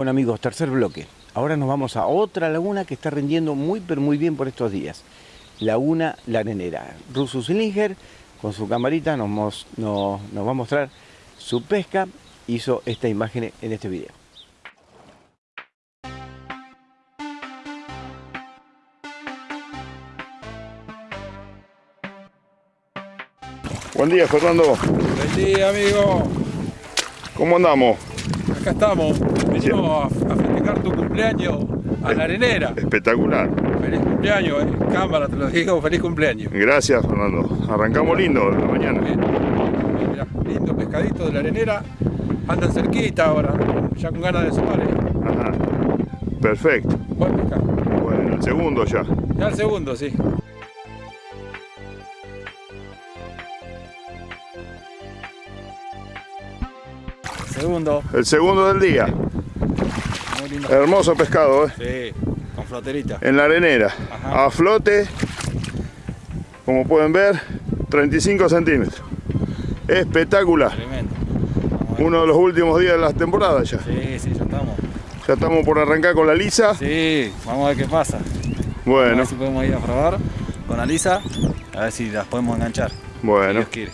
Bueno amigos, tercer bloque. Ahora nos vamos a otra laguna que está rindiendo muy pero muy bien por estos días. Laguna La Arenera. Russo Slinger con su camarita nos, mos- nos- nos va a mostrar su pesca. Hizo esta imagen en este video. Buen día, Fernando. Buen día, amigo. ¿Cómo andamos? Acá estamos. Venimos a, a festejar tu cumpleaños a la arenera. Espectacular. Feliz cumpleaños, eh. Cámara, te lo digo, feliz cumpleaños. Gracias, Fernando. Arrancamos lindo la mañana. Bien. Mirá, lindo pescadito de la arenera. Andan cerquita ahora, ya con ganas de sumar. eh. Ajá. Perfecto. Buen pescado. Bueno, el segundo ya. Ya el segundo, sí. Segundo. El segundo del día. Muy lindo. Hermoso pescado, ¿eh? Sí, con floterita. En la arenera. Ajá. A flote. Como pueden ver, 35 centímetros. Espectacular. Tremendo. A. Uno de los últimos días de la temporada ya. Sí, sí, ya estamos. Ya estamos por arrancar con la lisa. Sí, vamos a ver qué pasa. A Bueno, ver si podemos ir a probar con Alisa, a ver si las podemos enganchar. Si bueno. Dios quiere.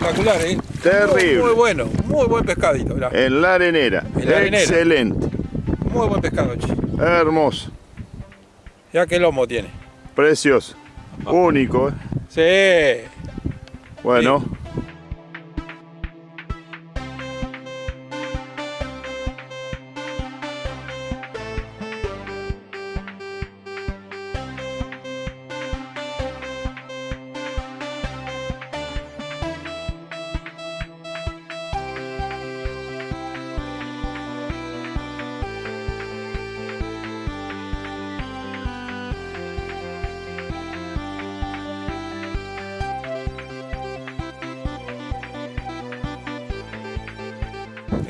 Espectacular, ¿eh? Terrible. Muy, muy bueno, muy buen pescadito, mirá. En la arenera. En la arenera. Excelente. Muy buen pescado, che. Hermoso. Ya qué lomo tiene. Precioso. Único, ¿eh? Sí. Bueno.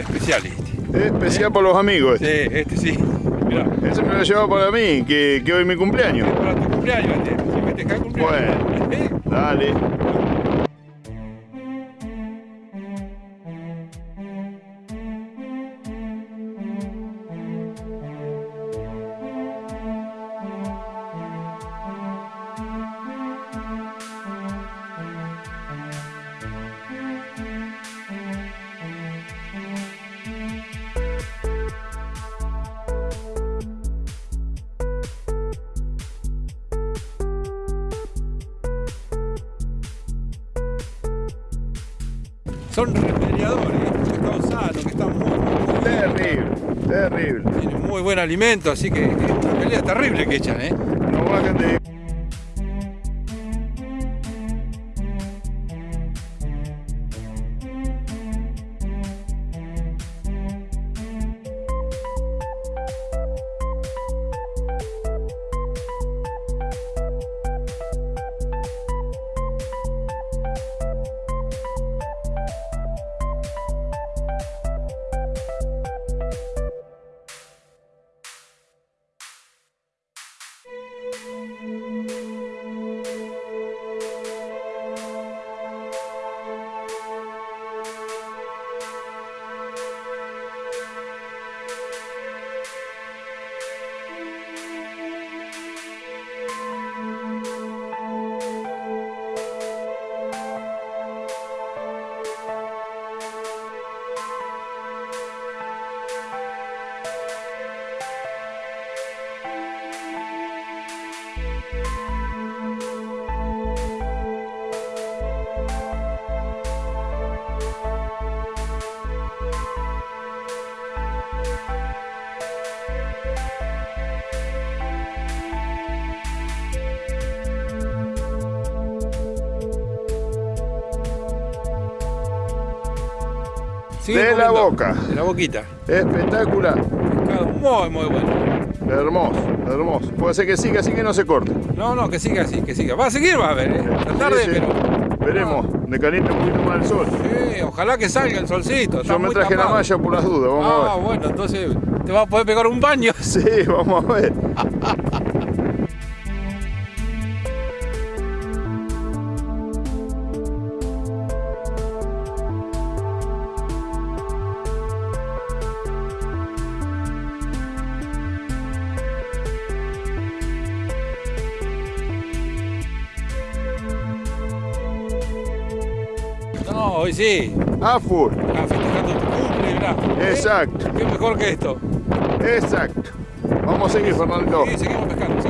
Especial este. Especial por los amigos. este. Sí, este sí. Mirá. Ese me lo llevado para mí, que, que hoy es mi cumpleaños. Para tu cumpleaños, este. Si festejas el cumpleaños. ¿Eh? Dale. Son remediadores, estos pescados sanos que están muy, muy, bien. Terrible, terrible. Tienen muy buen alimento, así que es una pelea terrible que echan, ¿eh? No bajan de. De la boca. De la boquita. Espectacular. Pescado muy, muy bueno. Hermoso, hermoso. Puede ser que siga así que no se corte. No, no, que siga así, que siga. Va a seguir, va a ver, ¿eh? Esta tarde, Sí, sí. pero... Veremos, de caliente un poquito más el sol. Sí, ojalá que salga el solcito. Yo me traje la malla por las dudas, vamos Ah, a bueno, entonces te vas a poder pegar un baño. ver. Sí, vamos a ver. No, hoy sí. A full. Ah, festejando tu cumple, mirá. Exacto, Qué mejor que esto. exacto. Vamos a seguir, Fernando. Sí, seguimos pescando,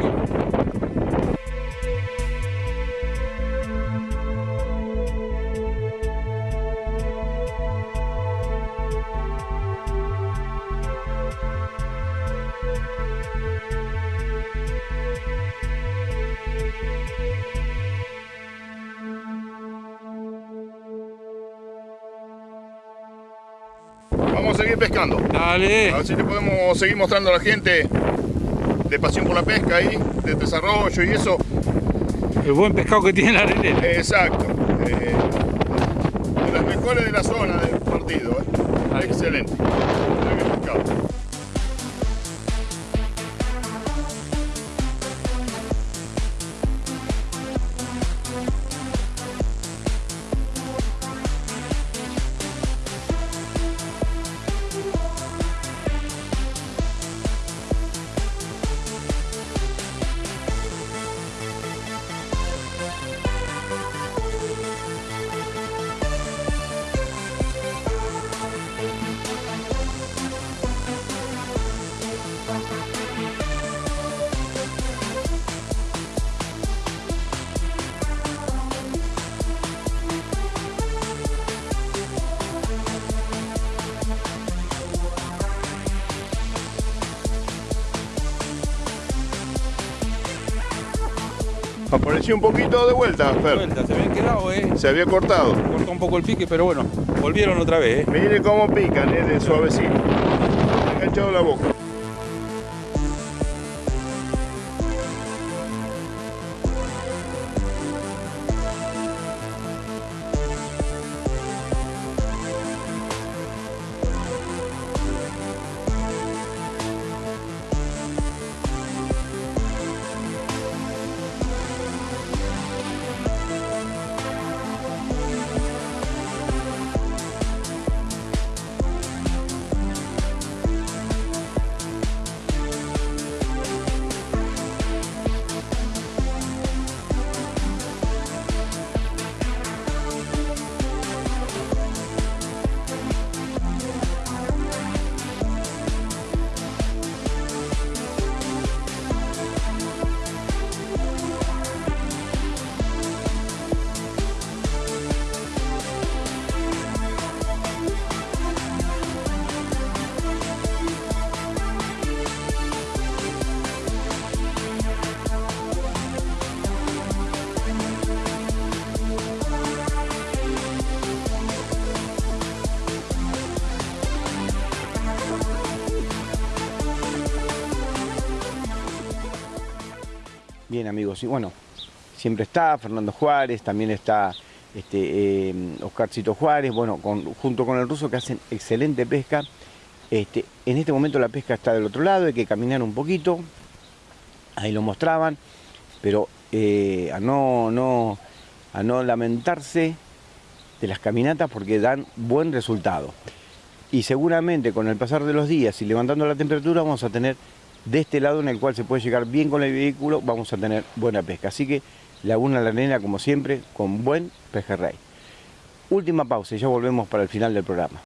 Vamos a seguir pescando. A ver si le podemos seguir mostrando a la gente de pasión por la pesca ahí, de desarrollo y eso. El buen pescado que tiene la arenera. Exacto. Eh, de las mejores de la zona del partido. ¿eh? Excelente. Muy bien pescado. Apareció un poquito de vuelta, Fer. Vuelta, se habían quedado, eh. Se había cortado. Cortó un poco el pique, pero bueno, volvieron otra vez, eh. Mire cómo pican, eh, de suavecito. Enganchado la boca. Amigos, y bueno, siempre está Fernando Juárez, también está este, eh, Oscarcito Juárez, bueno, con- junto con el ruso que hacen excelente pesca. Este, en este momento la pesca está del otro lado, hay que caminar un poquito, ahí lo mostraban, pero eh, a, no, no, a no lamentarse de las caminatas porque dan buen resultado. Y seguramente con el pasar de los días y levantando la temperatura vamos a tener de este lado en el cual se puede llegar bien con el vehículo, vamos a tener buena pesca. Así que Laguna La Arena, como siempre, con buen pejerrey. Última pausa y ya volvemos para el final del programa.